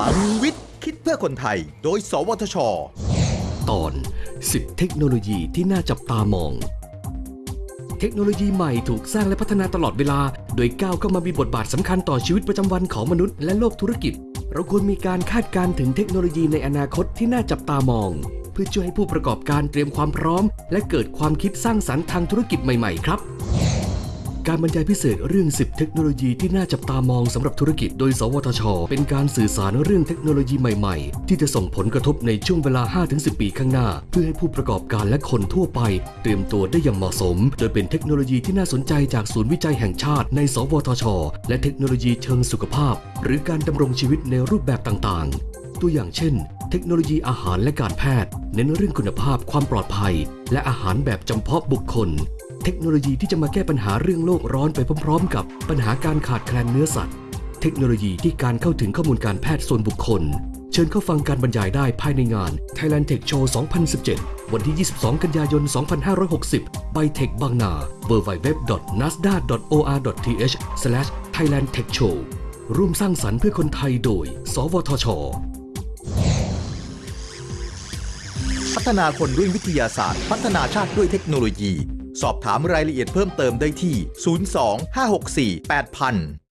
ลังวิทย์ คิดเพื่อคนไทย โดย สวทช ตอน 10 เทคโนโลยีที่น่าจับตามอง เทคโนโลยีใหม่ถูกสร้างและพัฒนาตลอดเวลา โดยก้าวเข้ามามีบทบาทสำคัญต่อชีวิตประจำวันของมนุษย์และโลกธุรกิจ เราควรมีการคาดการณ์ถึงเทคโนโลยีในอนาคตที่น่าจับตามอง เพื่อช่วยให้ผู้ประกอบการเตรียมความพร้อม และเกิดความคิดสร้างสรรค์ทางธุรกิจใหม่ ๆ ครับ การบรรยายพิเศษเรื่อง 10 เทคโนโลยีที่น่าจับตามองสำหรับธุรกิจโดย สวทช เป็นการสื่อสารเรื่องเทคโนโลยีใหม่ๆ ที่จะส่งผลกระทบในช่วงเวลา 5-10 ปีข้างหน้า เพื่อให้ผู้ประกอบการและคนทั่วไป เตรียมตัวได้อย่างเหมาะสม โดยเป็นเทคโนโลยีที่น่าสนใจจากศูนย์วิจัยแห่งชาติใน สวทช และเทคโนโลยีเชิงสุขภาพ หรือการดำรงชีวิตในรูปแบบต่างๆ ตัวอย่างเช่น เทคโนโลยีอาหารและการแพทย์ เน้นเรื่องคุณภาพความปลอดภัย และอาหารแบบจำเพาะบุคคล เทคโนโลยีที่จะมาแก้ปัญหาเรื่องโลกร้อนไปพร้อมๆ กับปัญหาการขาดแคลนเนื้อสัตว์ เทคโนโลยีที่การเข้าถึงข้อมูลการแพทย์ส่วนบุคคล เชิญเข้าฟังการบรรยายได้ภายในงาน Thailand Tech Show 2017 วันที่ 22 กันยายน 2560 by Tech บางนา www.nasdaq.or.th/thailandtechshow ร่วมสร้างสรรค์เพื่อคนไทยโดย สวทช พัฒนาคนด้วยวิทยาศาสตร์ พัฒนาชาติด้วยเทคโนโลยี สอบถามรายละเอียดเพิ่มเติมได้ที่ 02 564 8000